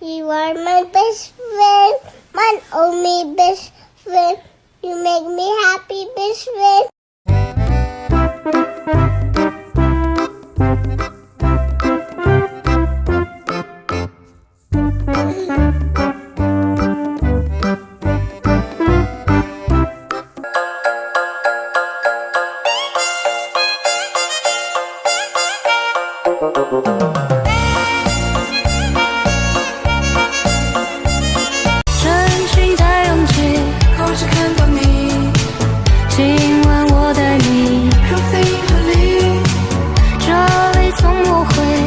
You are my best friend, my only best friend. You make me happy, best friend. 今晚我带你入冰河里，这里从不会。